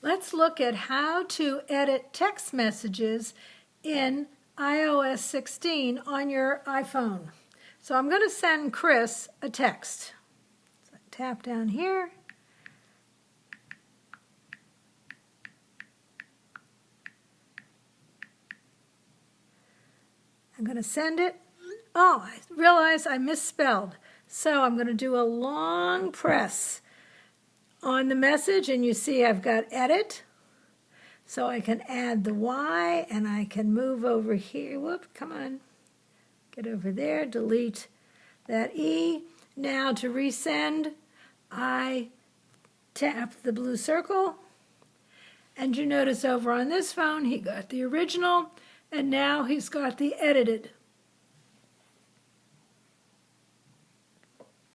Let's look at how to edit text messages in iOS 16 on your iPhone. So I'm going to send Chris a text. So tap down here. I'm going to send it. Oh, I realize I misspelled. So I'm going to do a long press on the message and you see I've got edit. So I can add the Y and I can move over here. Whoop, come on. Get over there, delete that E. Now to resend, I tap the blue circle. And you notice over on this phone, he got the original, and now he's got the edited.